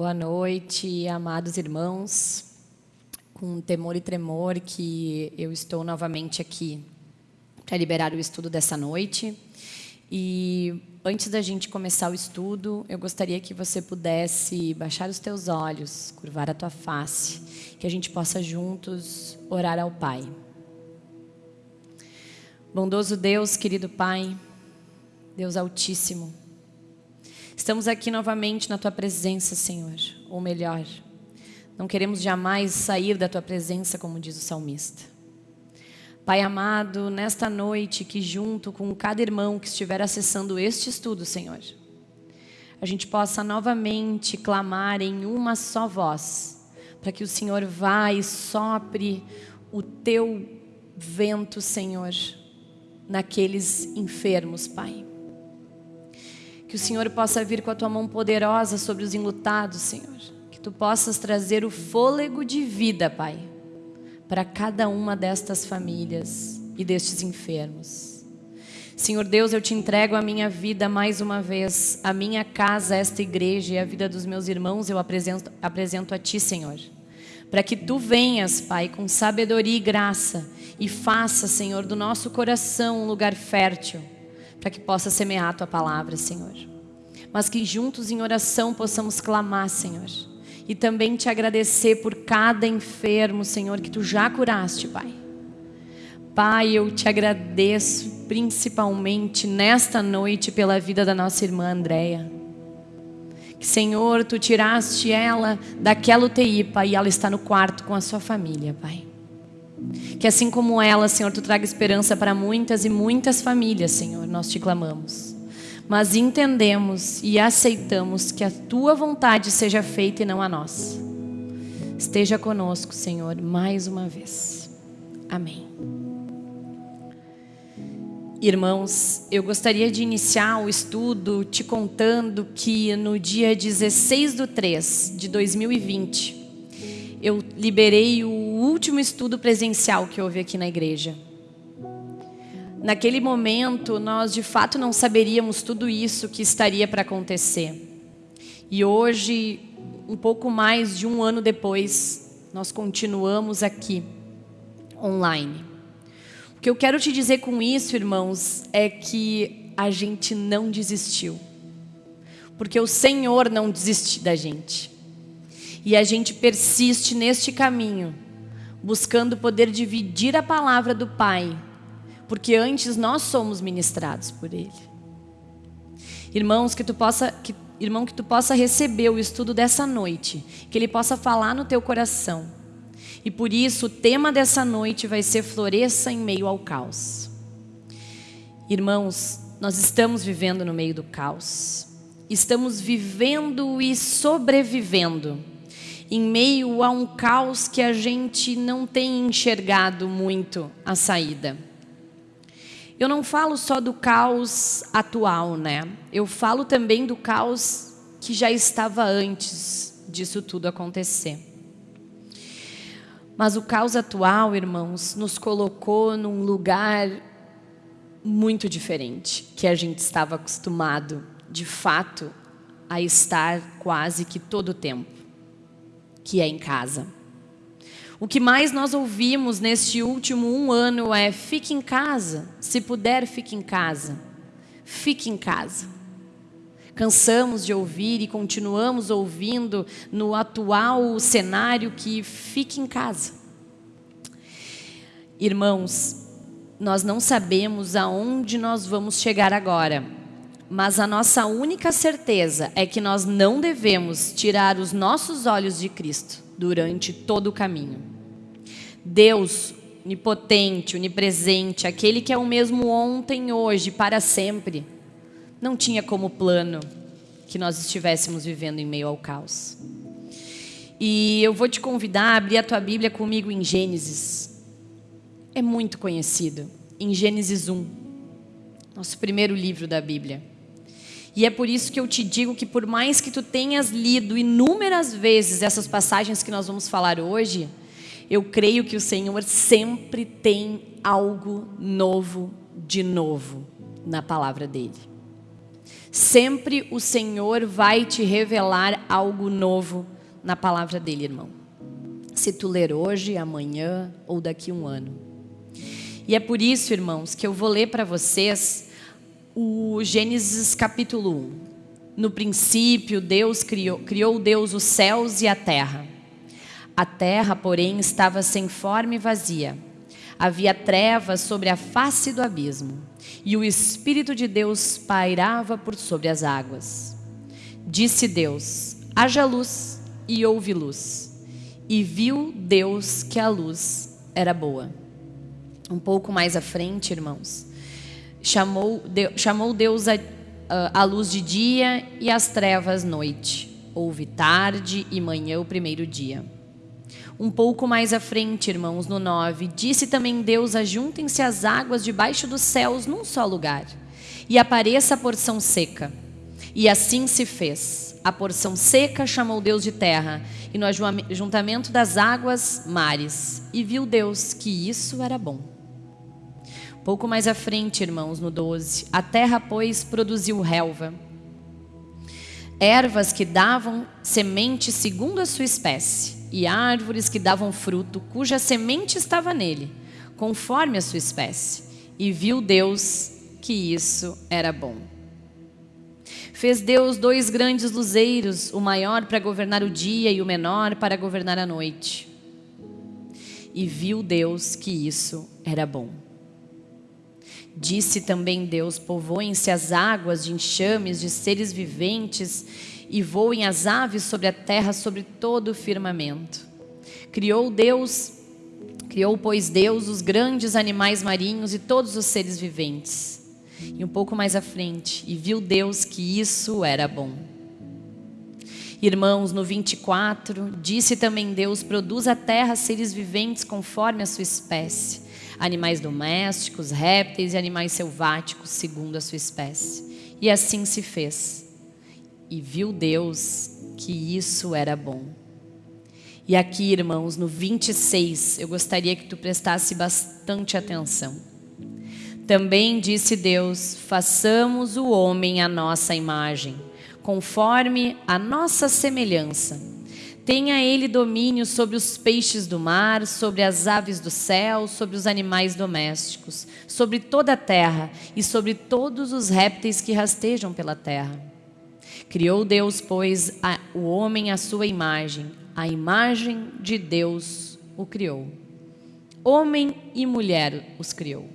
Boa noite, amados irmãos. Com temor e tremor que eu estou novamente aqui para liberar o estudo dessa noite. E antes da gente começar o estudo, eu gostaria que você pudesse baixar os teus olhos, curvar a tua face, que a gente possa juntos orar ao Pai. Bondoso Deus, querido Pai, Deus Altíssimo, Estamos aqui novamente na Tua presença, Senhor, ou melhor, não queremos jamais sair da Tua presença, como diz o salmista. Pai amado, nesta noite que junto com cada irmão que estiver acessando este estudo, Senhor, a gente possa novamente clamar em uma só voz, para que o Senhor vá e sopre o Teu vento, Senhor, naqueles enfermos, Pai. Que o Senhor possa vir com a tua mão poderosa sobre os enlutados, Senhor. Que tu possas trazer o fôlego de vida, Pai, para cada uma destas famílias e destes enfermos. Senhor Deus, eu te entrego a minha vida mais uma vez, a minha casa, esta igreja e a vida dos meus irmãos eu apresento, apresento a Ti, Senhor. Para que Tu venhas, Pai, com sabedoria e graça e faça, Senhor, do nosso coração um lugar fértil para que possa semear a tua palavra, Senhor. Mas que juntos em oração possamos clamar, Senhor. E também te agradecer por cada enfermo, Senhor, que tu já curaste, Pai. Pai, eu te agradeço principalmente nesta noite pela vida da nossa irmã Andréia. Senhor, tu tiraste ela daquela UTI, Pai, e ela está no quarto com a sua família, Pai. Que assim como ela, Senhor, tu traga esperança para muitas e muitas famílias, Senhor, nós te clamamos. Mas entendemos e aceitamos que a tua vontade seja feita e não a nossa. Esteja conosco, Senhor, mais uma vez. Amém. Irmãos, eu gostaria de iniciar o estudo te contando que no dia 16 do 3 de 2020, eu liberei o último estudo presencial que houve aqui na igreja. Naquele momento, nós de fato não saberíamos tudo isso que estaria para acontecer. E hoje, um pouco mais de um ano depois, nós continuamos aqui, online. O que eu quero te dizer com isso, irmãos, é que a gente não desistiu. Porque o Senhor não desistiu da gente. E a gente persiste neste caminho, buscando poder dividir a palavra do Pai, porque antes nós somos ministrados por Ele. Irmãos, que tu possa, que, irmão, que tu possa receber o estudo dessa noite, que Ele possa falar no teu coração. E por isso o tema dessa noite vai ser floresça em meio ao caos. Irmãos, nós estamos vivendo no meio do caos. Estamos vivendo e sobrevivendo em meio a um caos que a gente não tem enxergado muito a saída. Eu não falo só do caos atual, né? Eu falo também do caos que já estava antes disso tudo acontecer. Mas o caos atual, irmãos, nos colocou num lugar muito diferente que a gente estava acostumado, de fato, a estar quase que todo o tempo que é em casa. O que mais nós ouvimos neste último um ano é fique em casa, se puder fique em casa, fique em casa. Cansamos de ouvir e continuamos ouvindo no atual cenário que fique em casa. Irmãos, nós não sabemos aonde nós vamos chegar agora, mas a nossa única certeza é que nós não devemos tirar os nossos olhos de Cristo durante todo o caminho. Deus, onipotente, onipresente, aquele que é o mesmo ontem, hoje, para sempre, não tinha como plano que nós estivéssemos vivendo em meio ao caos. E eu vou te convidar a abrir a tua Bíblia comigo em Gênesis. É muito conhecido. Em Gênesis 1, nosso primeiro livro da Bíblia. E é por isso que eu te digo que por mais que tu tenhas lido inúmeras vezes essas passagens que nós vamos falar hoje, eu creio que o Senhor sempre tem algo novo de novo na palavra dele. Sempre o Senhor vai te revelar algo novo na palavra dele, irmão. Se tu ler hoje, amanhã ou daqui a um ano. E é por isso, irmãos, que eu vou ler para vocês o Gênesis capítulo 1. No princípio, Deus criou, criou Deus os céus e a terra. A terra, porém, estava sem forma e vazia. Havia trevas sobre a face do abismo e o Espírito de Deus pairava por sobre as águas. Disse Deus: haja luz, e houve luz. E viu Deus que a luz era boa. Um pouco mais à frente, irmãos, chamou, chamou Deus a, a, a luz de dia e as trevas noite. Houve tarde e manhã o primeiro dia. Um pouco mais à frente, irmãos, no 9, disse também Deus: ajuntem-se as águas debaixo dos céus num só lugar, e apareça a porção seca. E assim se fez. A porção seca chamou Deus de terra, e no ajuntamento das águas, mares. E viu Deus que isso era bom. Pouco mais à frente, irmãos, no 12, a terra, pois, produziu relva, ervas que davam semente segundo a sua espécie e árvores que davam fruto, cuja semente estava nele, conforme a sua espécie. E viu Deus que isso era bom. Fez Deus dois grandes luzeiros, o maior para governar o dia e o menor para governar a noite. E viu Deus que isso era bom. Disse também Deus: Povoem-se as águas de enxames de seres viventes e voem as aves sobre a terra, sobre todo o firmamento. Criou Deus, criou, pois, Deus os grandes animais marinhos e todos os seres viventes. E um pouco mais à frente, e viu Deus que isso era bom. Irmãos, no 24, disse também Deus: produz a terra seres viventes conforme a sua espécie, animais domésticos, répteis e animais selváticos, segundo a sua espécie. E assim se fez. E viu Deus que isso era bom. E aqui, irmãos, no 26, eu gostaria que tu prestasse bastante atenção. Também disse Deus: façamos o homem à nossa imagem, conforme a nossa semelhança. Tenha ele domínio sobre os peixes do mar, sobre as aves do céu, sobre os animais domésticos, sobre toda a terra e sobre todos os répteis que rastejam pela terra. Criou Deus, pois, a, o homem à sua imagem, a imagem de Deus o criou. Homem e mulher os criou.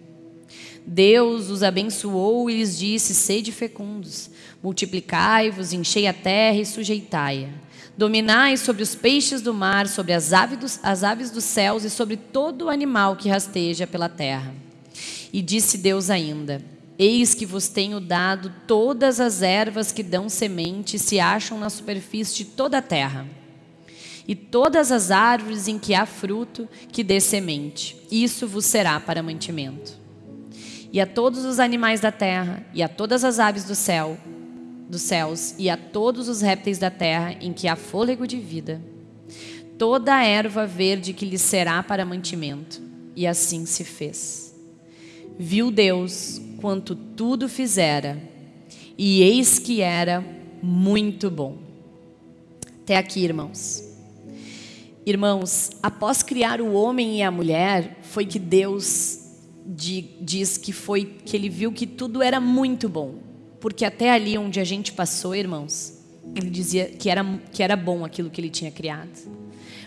Deus os abençoou e lhes disse: Sede fecundos, multiplicai-vos, enchei a terra e sujeitai-a. Dominai sobre os peixes do mar, sobre as aves, dos, as aves dos céus e sobre todo animal que rasteja pela terra. E disse Deus ainda: Eis que vos tenho dado todas as ervas que dão semente e se acham na superfície de toda a terra, e todas as árvores em que há fruto que dê semente. Isso vos será para mantimento. E a todos os animais da terra, e a todas as aves do céu, dos céus, e a todos os répteis da terra em que há fôlego de vida, toda a erva verde que lhes será para mantimento. E assim se fez. Viu Deus quanto tudo fizera, e eis que era muito bom. Até aqui, irmãos. Irmãos, após criar o homem e a mulher, foi que Deus diz que foi que ele viu que tudo era muito bom. Porque até ali onde a gente passou, irmãos, ele dizia que era, que era bom aquilo que ele tinha criado.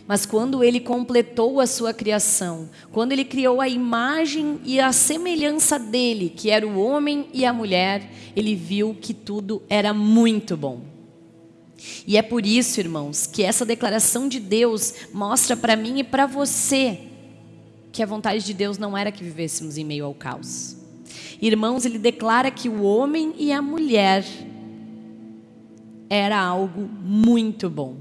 Mas quando ele completou a sua criação, quando ele criou a imagem e a semelhança dele, que era o homem e a mulher, ele viu que tudo era muito bom. E é por isso, irmãos, que essa declaração de Deus mostra para mim e para você que a vontade de Deus não era que vivêssemos em meio ao caos. Irmãos, ele declara que o homem e a mulher era algo muito bom.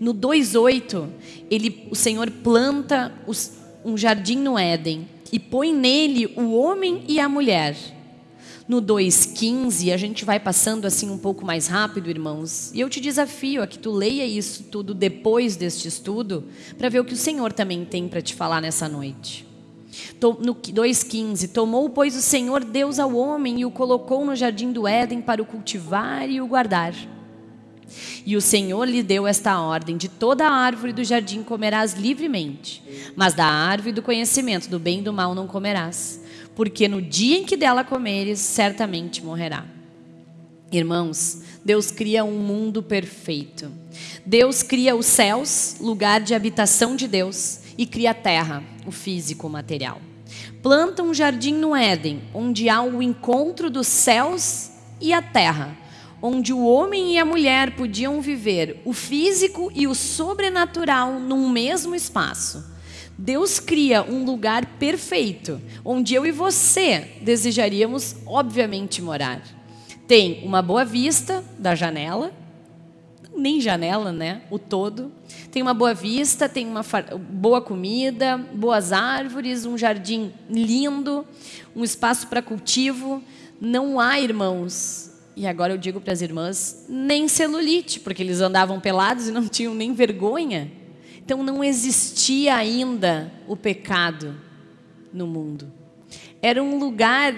No 2:8, ele, o Senhor planta os, um jardim no Éden e põe nele o homem e a mulher. No 2:15, a gente vai passando assim um pouco mais rápido, irmãos. E eu te desafio a que tu leia isso tudo depois deste estudo, para ver o que o Senhor também tem para te falar nessa noite. No 2,15: Tomou, pois, o Senhor Deus ao homem e o colocou no jardim do Éden para o cultivar e o guardar. E o Senhor lhe deu esta ordem: De toda a árvore do jardim comerás livremente, mas da árvore do conhecimento do bem e do mal não comerás, porque no dia em que dela comeres, certamente morrerá. Irmãos, Deus cria um mundo perfeito. Deus cria os céus, lugar de habitação de Deus, e cria a terra, o físico, o material. Planta um jardim no Éden, onde há o encontro dos céus e a terra onde o homem e a mulher podiam viver o físico e o sobrenatural num mesmo espaço. Deus cria um lugar perfeito, onde eu e você desejaríamos, obviamente, morar. Tem uma boa vista da janela, nem janela, né? O todo. Tem uma boa vista, tem uma boa comida, boas árvores, um jardim lindo, um espaço para cultivo. Não há, irmãos, e agora eu digo para as irmãs, nem celulite, porque eles andavam pelados e não tinham nem vergonha. Então não existia ainda o pecado no mundo. Era um lugar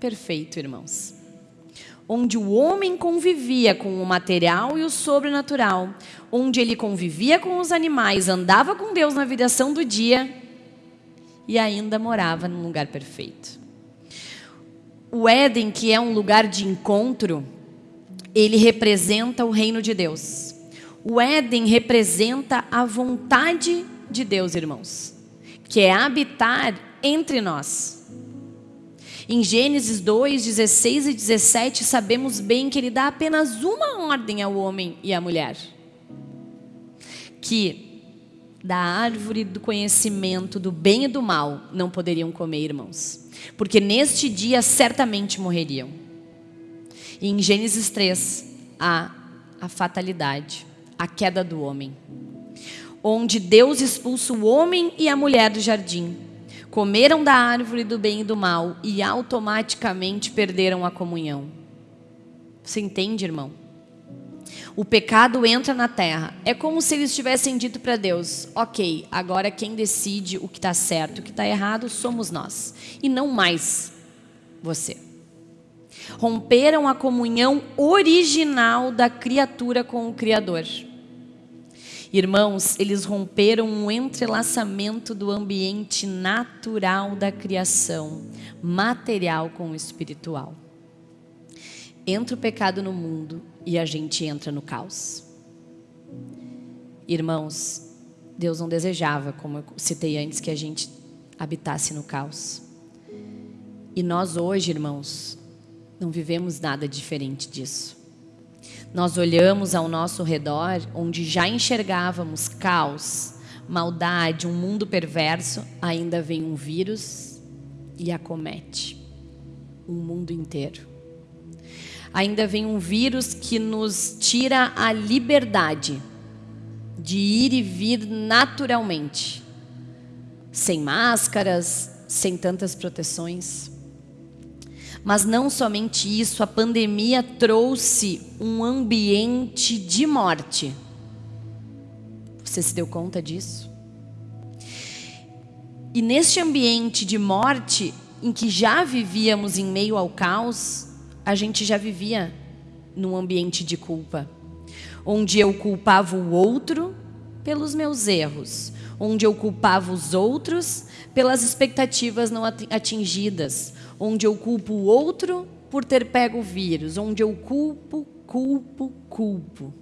perfeito, irmãos. Onde o homem convivia com o material e o sobrenatural, onde ele convivia com os animais, andava com Deus na viração do dia e ainda morava num lugar perfeito o Éden, que é um lugar de encontro, ele representa o reino de Deus. O Éden representa a vontade de Deus, irmãos, que é habitar entre nós. Em Gênesis 2, 16 e 17, sabemos bem que ele dá apenas uma ordem ao homem e à mulher: que da árvore do conhecimento do bem e do mal não poderiam comer, irmãos porque neste dia certamente morreriam. E em Gênesis 3 há a fatalidade, a queda do homem, onde Deus expulsa o homem e a mulher do jardim. Comeram da árvore do bem e do mal e automaticamente perderam a comunhão. Você entende, irmão? o pecado entra na terra. É como se eles tivessem dito para Deus: ok, agora quem decide o que está certo, o que está errado somos nós, e não mais você. Romperam a comunhão original da criatura com o Criador. Irmãos, eles romperam um entrelaçamento do ambiente natural da criação, material com o espiritual. Entra o pecado no mundo e a gente entra no caos. Irmãos, Deus não desejava, como eu citei antes, que a gente habitasse no caos. E nós hoje, irmãos, não vivemos nada diferente disso. Nós olhamos ao nosso redor, onde já enxergávamos caos, maldade, um mundo perverso, ainda vem um vírus e acomete o mundo inteiro ainda vem um vírus que nos tira a liberdade de ir e vir naturalmente, sem máscaras, sem tantas proteções. Mas não somente isso, a pandemia trouxe um ambiente de morte. Você se deu conta disso? E neste ambiente de morte, em que já vivíamos em meio ao caos, a gente já vivia num ambiente de culpa, onde eu culpava o outro pelos meus erros, onde eu culpava os outros pelas expectativas não atingidas, onde eu culpo o outro por ter pego o vírus, onde eu culpo, culpo, culpo.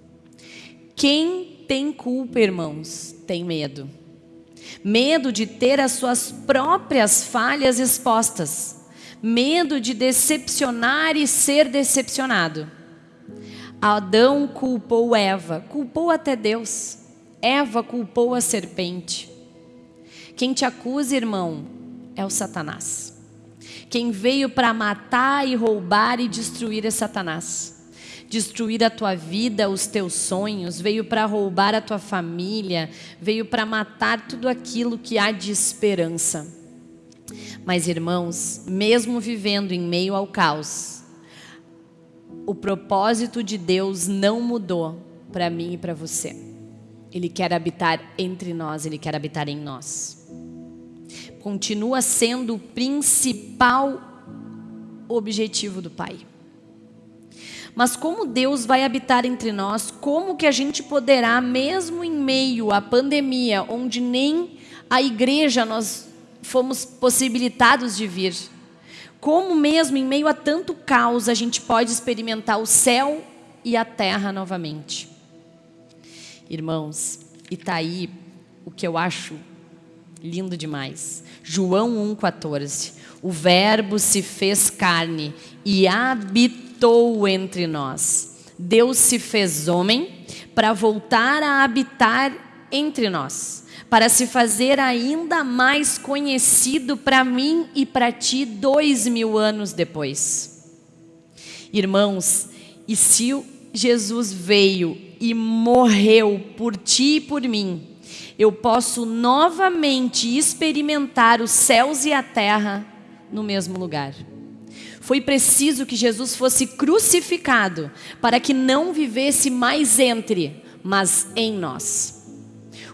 Quem tem culpa, irmãos, tem medo. Medo de ter as suas próprias falhas expostas medo de decepcionar e ser decepcionado. Adão culpou Eva, culpou até Deus. Eva culpou a serpente. Quem te acusa, irmão, é o Satanás. Quem veio para matar e roubar e destruir é Satanás. Destruir a tua vida, os teus sonhos, veio para roubar a tua família, veio para matar tudo aquilo que há de esperança. Mas, irmãos, mesmo vivendo em meio ao caos, o propósito de Deus não mudou para mim e para você. Ele quer habitar entre nós, Ele quer habitar em nós. Continua sendo o principal objetivo do Pai. Mas como Deus vai habitar entre nós, como que a gente poderá, mesmo em meio à pandemia, onde nem a igreja nós fomos possibilitados de vir, como mesmo em meio a tanto caos a gente pode experimentar o céu e a terra novamente? Irmãos, e tá aí o que eu acho lindo demais. João 1,14. O Verbo se fez carne e habitou entre nós. Deus se fez homem para voltar a habitar entre nós, para se fazer ainda mais conhecido para mim e para ti dois mil anos depois. Irmãos, e se Jesus veio e morreu por ti e por mim, eu posso novamente experimentar os céus e a terra no mesmo lugar. Foi preciso que Jesus fosse crucificado para que não vivesse mais entre, mas em nós.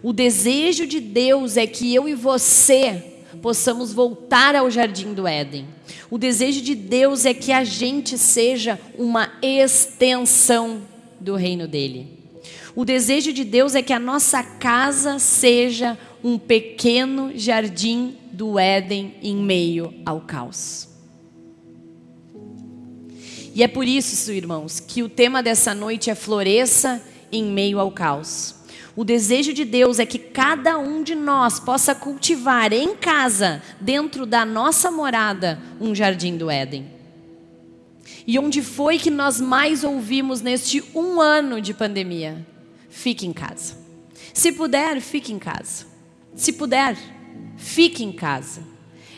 O desejo de Deus é que eu e você possamos voltar ao jardim do Éden. O desejo de Deus é que a gente seja uma extensão do reino dele. O desejo de Deus é que a nossa casa seja um pequeno jardim do Éden em meio ao caos. E é por isso, irmãos, que o tema dessa noite é floresça em meio ao caos. O desejo de Deus é que cada um de nós possa cultivar em casa, dentro da nossa morada, um jardim do Éden. E onde foi que nós mais ouvimos neste um ano de pandemia? Fique em casa. Se puder, fique em casa. Se puder, fique em casa.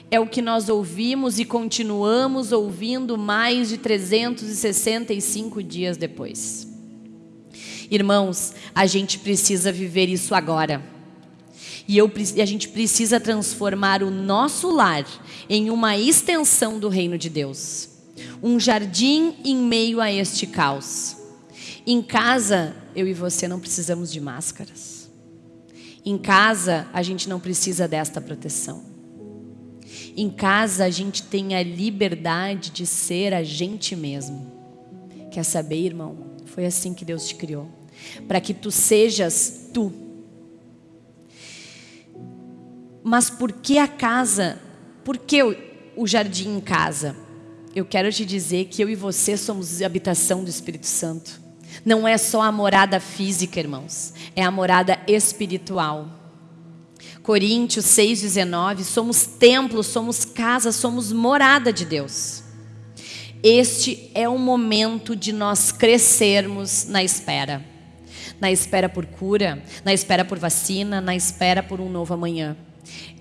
É o que nós ouvimos e continuamos ouvindo mais de 365 dias depois. Irmãos, a gente precisa viver isso agora. E, eu, e a gente precisa transformar o nosso lar em uma extensão do reino de Deus. Um jardim em meio a este caos. Em casa, eu e você não precisamos de máscaras. Em casa, a gente não precisa desta proteção. Em casa, a gente tem a liberdade de ser a gente mesmo. Quer saber, irmão? Foi assim que Deus te criou. Para que tu sejas tu. Mas por que a casa? Por que o jardim em casa? Eu quero te dizer que eu e você somos habitação do Espírito Santo. Não é só a morada física, irmãos, é a morada espiritual. Coríntios 6,19, somos templo, somos casa, somos morada de Deus. Este é o momento de nós crescermos na espera. Na espera por cura, na espera por vacina, na espera por um novo amanhã.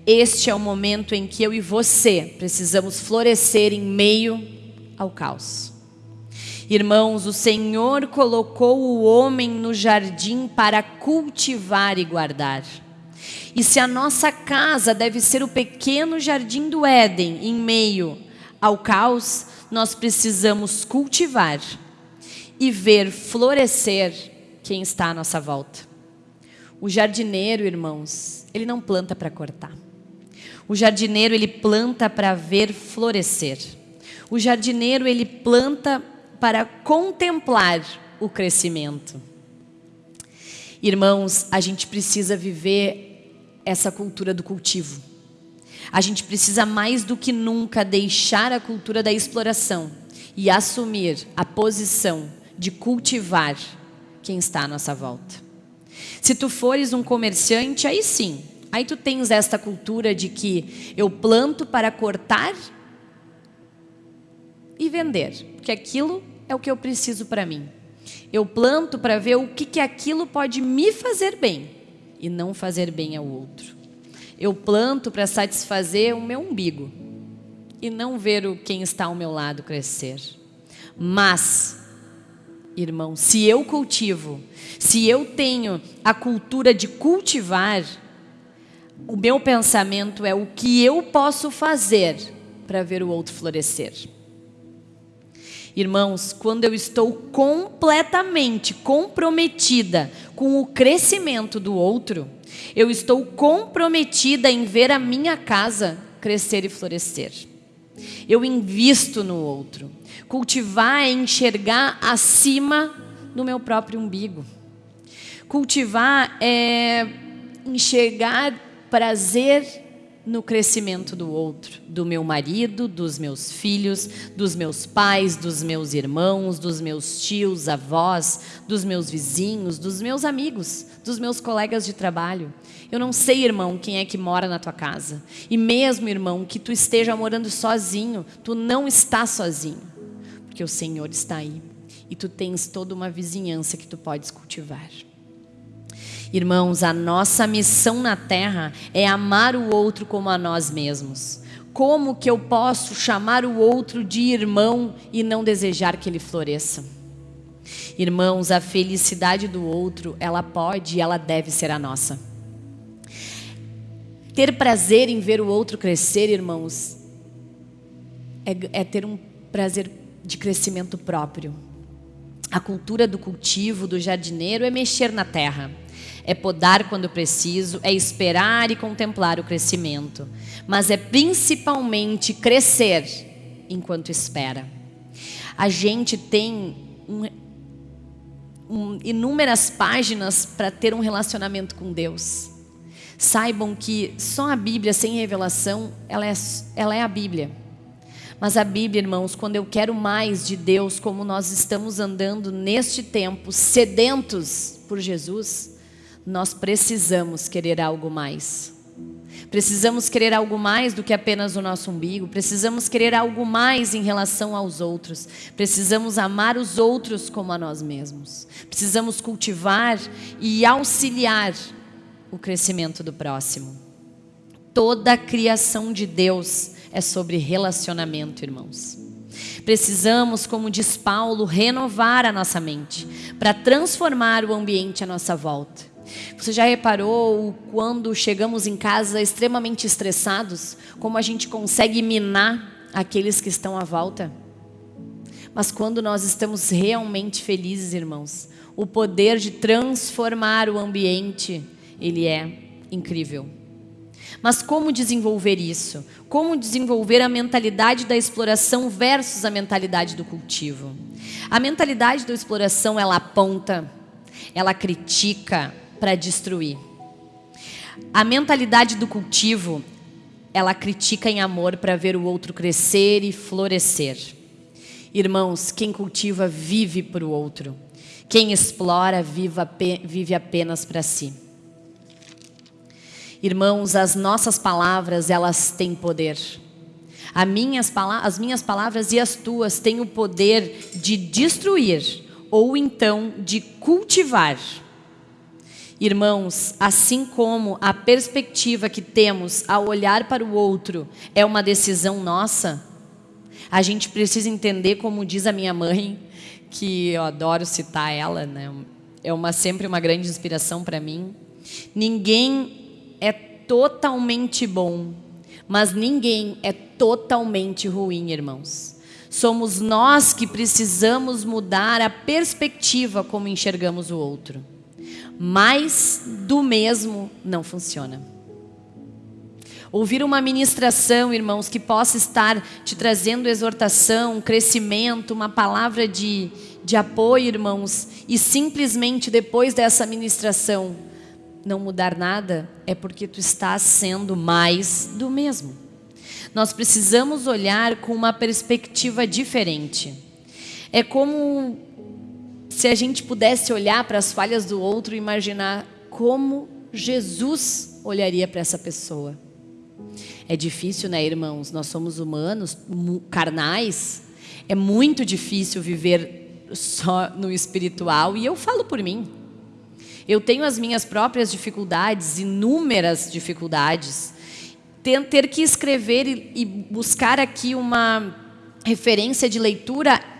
Este é o momento em que eu e você precisamos florescer em meio ao caos. Irmãos, o Senhor colocou o homem no jardim para cultivar e guardar. E se a nossa casa deve ser o pequeno jardim do Éden em meio ao caos, nós precisamos cultivar e ver florescer quem está à nossa volta. O jardineiro, irmãos, ele não planta para cortar. O jardineiro, ele planta para ver florescer. O jardineiro, ele planta para contemplar o crescimento. Irmãos, a gente precisa viver essa cultura do cultivo. A gente precisa mais do que nunca deixar a cultura da exploração e assumir a posição de cultivar quem está à nossa volta. Se tu fores um comerciante, aí sim, aí tu tens esta cultura de que eu planto para cortar e vender, porque aquilo é o que eu preciso para mim. Eu planto para ver o que, que aquilo pode me fazer bem e não fazer bem ao outro. Eu planto para satisfazer o meu umbigo e não ver o quem está ao meu lado crescer. Mas, irmão, se eu cultivo, se eu tenho a cultura de cultivar, o meu pensamento é o que eu posso fazer para ver o outro florescer. Irmãos, quando eu estou completamente comprometida com o crescimento do outro, eu estou comprometida em ver a minha casa crescer e florescer. Eu invisto no outro. Cultivar é enxergar acima do meu próprio umbigo. Cultivar é enxergar prazer no crescimento do outro, do meu marido, dos meus filhos, dos meus pais, dos meus irmãos, dos meus tios, avós, dos meus vizinhos, dos meus amigos, dos meus colegas de trabalho. Eu não sei, irmão, quem é que mora na tua casa. E mesmo, irmão, que tu esteja morando sozinho, tu não está sozinho, porque o Senhor está aí e tu tens toda uma vizinhança que tu podes cultivar. Irmãos, a nossa missão na terra é amar o outro como a nós mesmos. Como que eu posso chamar o outro de irmão e não desejar que ele floresça? Irmãos, a felicidade do outro, ela pode e ela deve ser a nossa. Ter prazer em ver o outro crescer, irmãos, é, é ter um prazer de crescimento próprio. A cultura do cultivo, do jardineiro, é mexer na terra é podar quando preciso, é esperar e contemplar o crescimento, mas é principalmente crescer enquanto espera. A gente tem um, um, inúmeras páginas para ter um relacionamento com Deus. Saibam que só a Bíblia sem revelação, ela é, ela é a Bíblia. Mas a Bíblia, irmãos, quando eu quero mais de Deus, como nós estamos andando neste tempo, sedentos por Jesus, nós precisamos querer algo mais. Precisamos querer algo mais do que apenas o nosso umbigo. Precisamos querer algo mais em relação aos outros. Precisamos amar os outros como a nós mesmos. Precisamos cultivar e auxiliar o crescimento do próximo. Toda a criação de Deus é sobre relacionamento, irmãos. Precisamos, como diz Paulo, renovar a nossa mente para transformar o ambiente à nossa volta. Você já reparou quando chegamos em casa extremamente estressados, como a gente consegue minar aqueles que estão à volta? Mas quando nós estamos realmente felizes, irmãos, o poder de transformar o ambiente, ele é incrível. Mas como desenvolver isso? Como desenvolver a mentalidade da exploração versus a mentalidade do cultivo? A mentalidade da exploração, ela aponta, ela critica, para destruir. A mentalidade do cultivo, ela critica em amor para ver o outro crescer e florescer. Irmãos, quem cultiva vive para o outro. Quem explora vive apenas para si. Irmãos, as nossas palavras, elas têm poder. As minhas, as minhas palavras e as tuas têm o poder de destruir ou então de cultivar. Irmãos, assim como a perspectiva que temos ao olhar para o outro é uma decisão nossa, a gente precisa entender, como diz a minha mãe, que eu adoro citar ela, né? é uma, sempre uma grande inspiração para mim. Ninguém é totalmente bom, mas ninguém é totalmente ruim, irmãos. Somos nós que precisamos mudar a perspectiva como enxergamos o outro. Mais do mesmo não funciona. Ouvir uma ministração, irmãos, que possa estar te trazendo exortação, crescimento, uma palavra de, de apoio, irmãos, e simplesmente depois dessa ministração não mudar nada, é porque tu estás sendo mais do mesmo. Nós precisamos olhar com uma perspectiva diferente. É como se a gente pudesse olhar para as falhas do outro e imaginar como Jesus olharia para essa pessoa. É difícil, né, irmãos? Nós somos humanos, carnais. É muito difícil viver só no espiritual e eu falo por mim. Eu tenho as minhas próprias dificuldades, inúmeras dificuldades. Ter que escrever e buscar aqui uma referência de leitura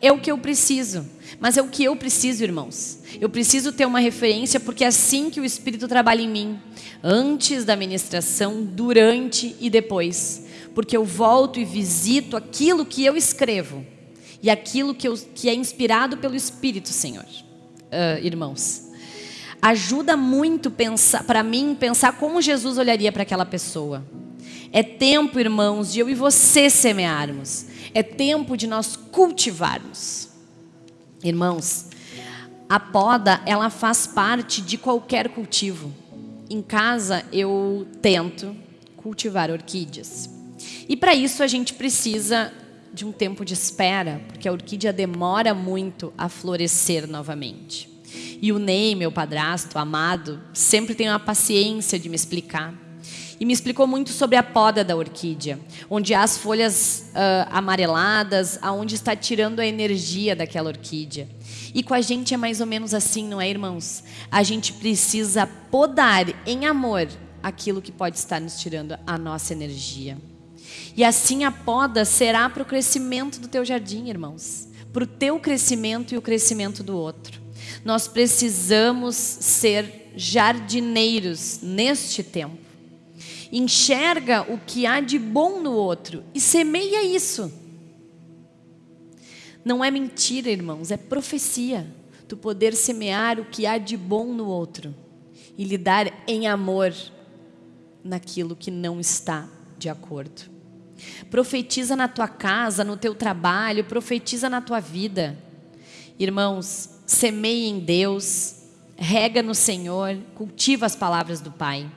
é o que eu preciso. Mas é o que eu preciso, irmãos. Eu preciso ter uma referência porque é assim que o Espírito trabalha em mim. Antes da ministração, durante e depois. Porque eu volto e visito aquilo que eu escrevo. e aquilo que, eu, que é inspirado pelo Espírito, Senhor, uh, irmãos. Ajuda muito para mim pensar como Jesus olharia para aquela pessoa. É tempo, irmãos, de eu e você semearmos. É tempo de nós cultivarmos. Irmãos, a poda, ela faz parte de qualquer cultivo. Em casa, eu tento cultivar orquídeas. E para isso, a gente precisa de um tempo de espera, porque a orquídea demora muito a florescer novamente. E o Ney, meu padrasto, amado, sempre tem uma paciência de me explicar. E me explicou muito sobre a poda da orquídea, onde há as folhas uh, amareladas, aonde está tirando a energia daquela orquídea. E com a gente é mais ou menos assim, não é, irmãos? A gente precisa podar em amor aquilo que pode estar nos tirando a nossa energia. E assim a poda será para o crescimento do teu jardim, irmãos. Para o teu crescimento e o crescimento do outro. Nós precisamos ser jardineiros neste tempo. Enxerga o que há de bom no outro e semeia isso. Não é mentira, irmãos, é profecia. Tu poder semear o que há de bom no outro e lidar em amor naquilo que não está de acordo. Profetiza na tua casa, no teu trabalho, profetiza na tua vida. Irmãos, semeie em Deus, rega no Senhor, cultiva as palavras do Pai.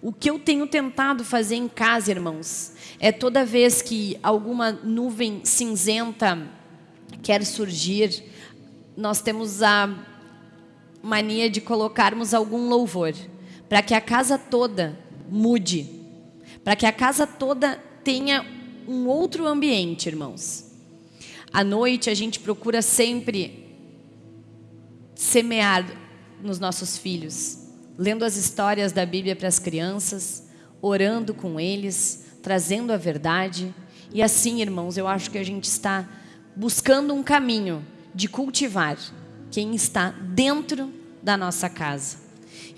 O que eu tenho tentado fazer em casa, irmãos, é toda vez que alguma nuvem cinzenta quer surgir, nós temos a mania de colocarmos algum louvor, para que a casa toda mude, para que a casa toda tenha um outro ambiente, irmãos. À noite a gente procura sempre semear nos nossos filhos, lendo as histórias da Bíblia para as crianças, orando com eles, trazendo a verdade. E assim, irmãos, eu acho que a gente está buscando um caminho de cultivar quem está dentro da nossa casa.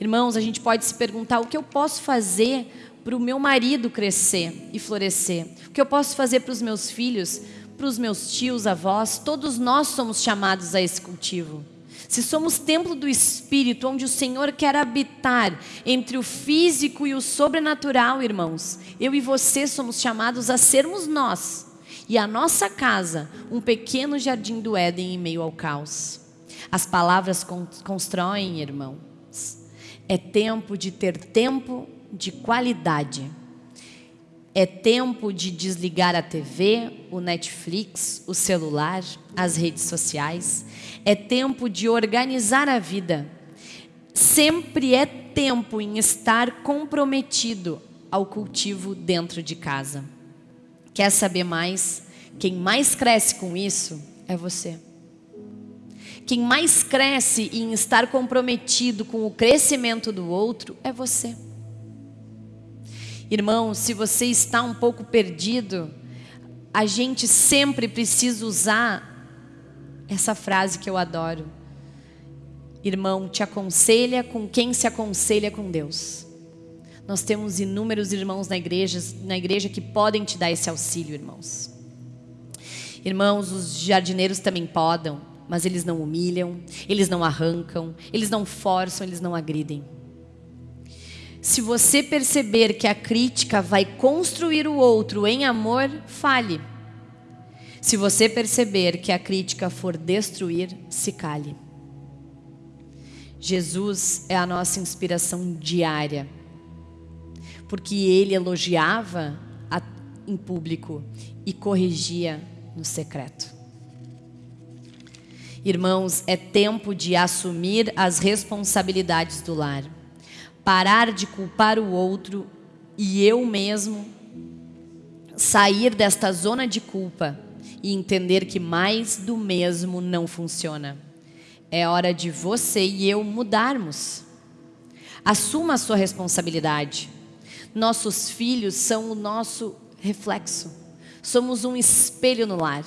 Irmãos, a gente pode se perguntar o que eu posso fazer para o meu marido crescer e florescer? O que eu posso fazer para os meus filhos, para os meus tios, avós? Todos nós somos chamados a esse cultivo. Se somos templo do Espírito, onde o Senhor quer habitar entre o físico e o sobrenatural, irmãos, eu e você somos chamados a sermos nós e a nossa casa um pequeno jardim do Éden em meio ao caos. As palavras constroem, irmãos. É tempo de ter tempo de qualidade. É tempo de desligar a TV, o Netflix, o celular, as redes sociais. É tempo de organizar a vida. Sempre é tempo em estar comprometido ao cultivo dentro de casa. Quer saber mais? Quem mais cresce com isso é você. Quem mais cresce em estar comprometido com o crescimento do outro é você. Irmão, se você está um pouco perdido, a gente sempre precisa usar essa frase que eu adoro. Irmão, te aconselha com quem se aconselha com Deus. Nós temos inúmeros irmãos na igreja, na igreja que podem te dar esse auxílio, irmãos. Irmãos, os jardineiros também podem, mas eles não humilham, eles não arrancam, eles não forçam, eles não agridem. Se você perceber que a crítica vai construir o outro em amor, fale. Se você perceber que a crítica for destruir, se cale. Jesus é a nossa inspiração diária. Porque ele elogiava a, em público e corrigia no secreto. Irmãos, é tempo de assumir as responsabilidades do lar parar de culpar o outro e eu mesmo sair desta zona de culpa e entender que mais do mesmo não funciona. É hora de você e eu mudarmos. Assuma a sua responsabilidade. Nossos filhos são o nosso reflexo. Somos um espelho no lar.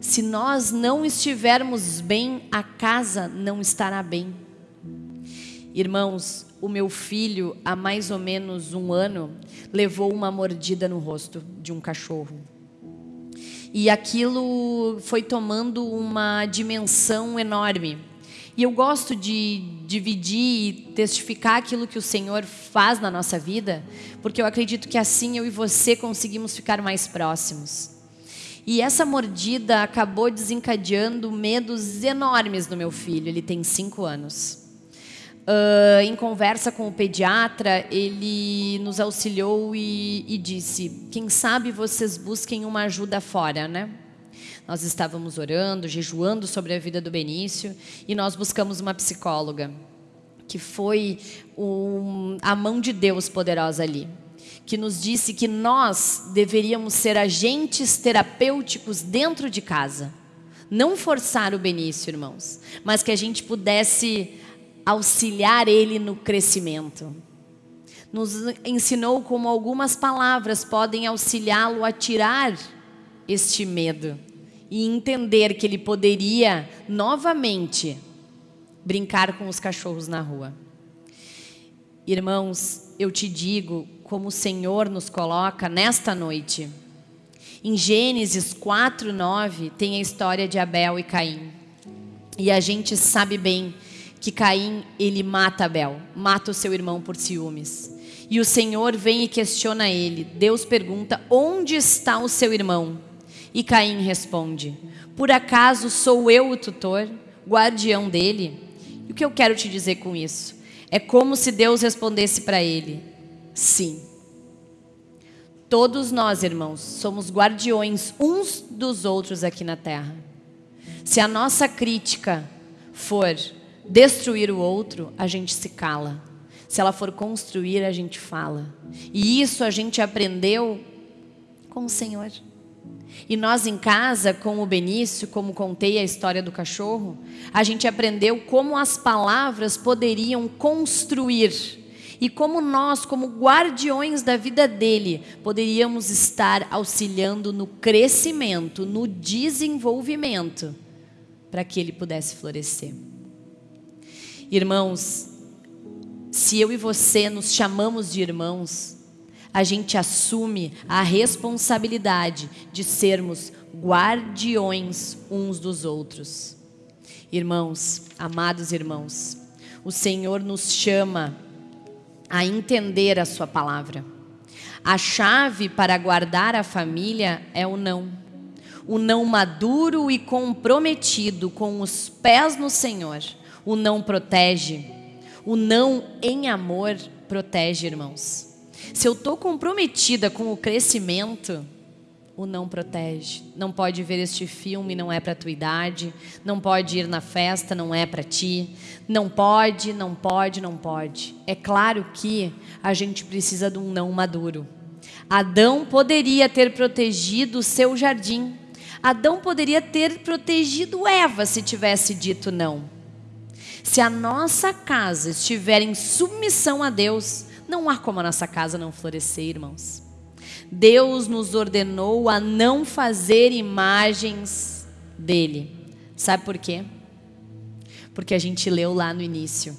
Se nós não estivermos bem, a casa não estará bem. Irmãos, o meu filho, há mais ou menos um ano, levou uma mordida no rosto de um cachorro. E aquilo foi tomando uma dimensão enorme. E eu gosto de dividir e testificar aquilo que o Senhor faz na nossa vida, porque eu acredito que assim eu e você conseguimos ficar mais próximos. E essa mordida acabou desencadeando medos enormes no meu filho, ele tem cinco anos. Uh, em conversa com o pediatra, ele nos auxiliou e, e disse: Quem sabe vocês busquem uma ajuda fora, né? Nós estávamos orando, jejuando sobre a vida do Benício e nós buscamos uma psicóloga, que foi um, a mão de Deus poderosa ali, que nos disse que nós deveríamos ser agentes terapêuticos dentro de casa. Não forçar o Benício, irmãos, mas que a gente pudesse auxiliar ele no crescimento. Nos ensinou como algumas palavras podem auxiliá-lo a tirar este medo e entender que ele poderia novamente brincar com os cachorros na rua. Irmãos, eu te digo como o Senhor nos coloca nesta noite. Em Gênesis 4, 9, tem a história de Abel e Caim. E a gente sabe bem que Caim, ele mata Abel, mata o seu irmão por ciúmes. E o Senhor vem e questiona ele. Deus pergunta, onde está o seu irmão? E Caim responde: Por acaso sou eu o tutor, guardião dele? E o que eu quero te dizer com isso? É como se Deus respondesse para ele: Sim. Todos nós, irmãos, somos guardiões uns dos outros aqui na terra. Se a nossa crítica for destruir o outro, a gente se cala. Se ela for construir, a gente fala. E isso a gente aprendeu com o Senhor. E nós em casa, com o Benício, como contei a história do cachorro, a gente aprendeu como as palavras poderiam construir e como nós, como guardiões da vida dele, poderíamos estar auxiliando no crescimento, no desenvolvimento, para que ele pudesse florescer. Irmãos, se eu e você nos chamamos de irmãos, a gente assume a responsabilidade de sermos guardiões uns dos outros. Irmãos, amados irmãos, o Senhor nos chama a entender a Sua palavra. A chave para guardar a família é o não. O não maduro e comprometido com os pés no Senhor. O não protege. O não em amor protege, irmãos. Se eu estou comprometida com o crescimento, o não protege. Não pode ver este filme, não é para tua idade. Não pode ir na festa, não é para ti. Não pode, não pode, não pode. É claro que a gente precisa de um não maduro. Adão poderia ter protegido o seu jardim. Adão poderia ter protegido Eva se tivesse dito não. Se a nossa casa estiver em submissão a Deus, não há como a nossa casa não florescer, irmãos. Deus nos ordenou a não fazer imagens dele. Sabe por quê? Porque a gente leu lá no início.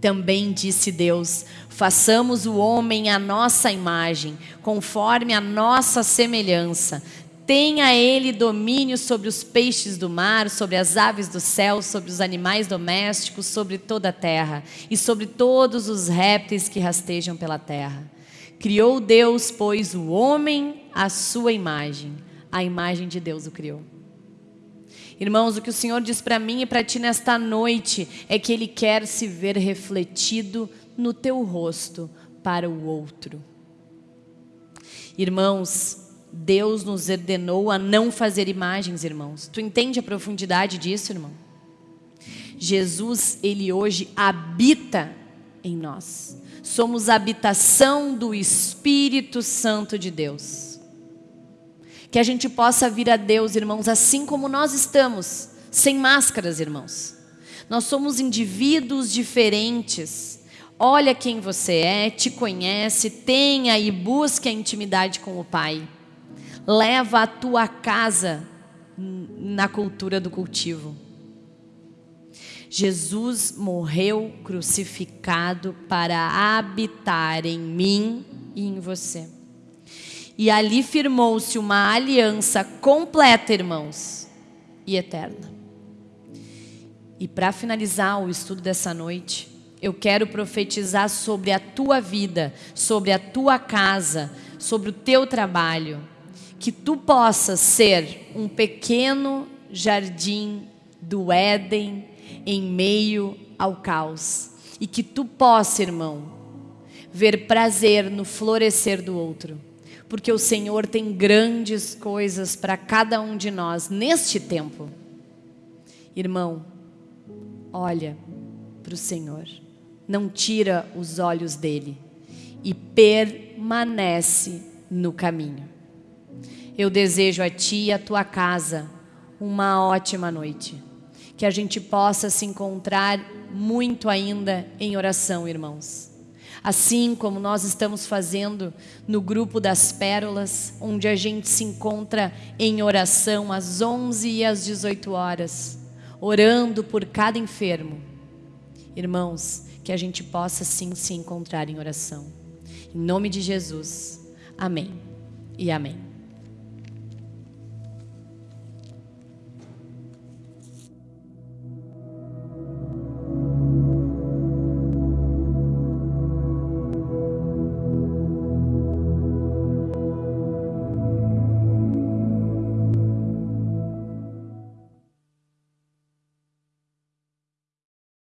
Também disse Deus: façamos o homem à nossa imagem, conforme a nossa semelhança. Tenha ele domínio sobre os peixes do mar, sobre as aves do céu, sobre os animais domésticos, sobre toda a terra e sobre todos os répteis que rastejam pela terra. Criou Deus, pois, o homem à sua imagem. A imagem de Deus o criou. Irmãos, o que o Senhor diz para mim e para ti nesta noite é que Ele quer se ver refletido no teu rosto para o outro. Irmãos, Deus nos ordenou a não fazer imagens, irmãos. Tu entende a profundidade disso, irmão? Jesus, ele hoje habita em nós. Somos habitação do Espírito Santo de Deus. Que a gente possa vir a Deus, irmãos, assim como nós estamos, sem máscaras, irmãos. Nós somos indivíduos diferentes. Olha quem você é, te conhece, tenha e busque a intimidade com o Pai leva a tua casa na cultura do cultivo. Jesus morreu crucificado para habitar em mim e em você. E ali firmou-se uma aliança completa, irmãos, e eterna. E para finalizar o estudo dessa noite, eu quero profetizar sobre a tua vida, sobre a tua casa, sobre o teu trabalho, que tu possas ser um pequeno jardim do Éden em meio ao caos. E que tu possa, irmão, ver prazer no florescer do outro. Porque o Senhor tem grandes coisas para cada um de nós neste tempo. Irmão, olha para o Senhor, não tira os olhos dele e permanece no caminho. Eu desejo a ti e a tua casa uma ótima noite. Que a gente possa se encontrar muito ainda em oração, irmãos. Assim como nós estamos fazendo no grupo das pérolas, onde a gente se encontra em oração às 11 e às 18 horas, orando por cada enfermo. Irmãos, que a gente possa sim se encontrar em oração. Em nome de Jesus. Amém e amém.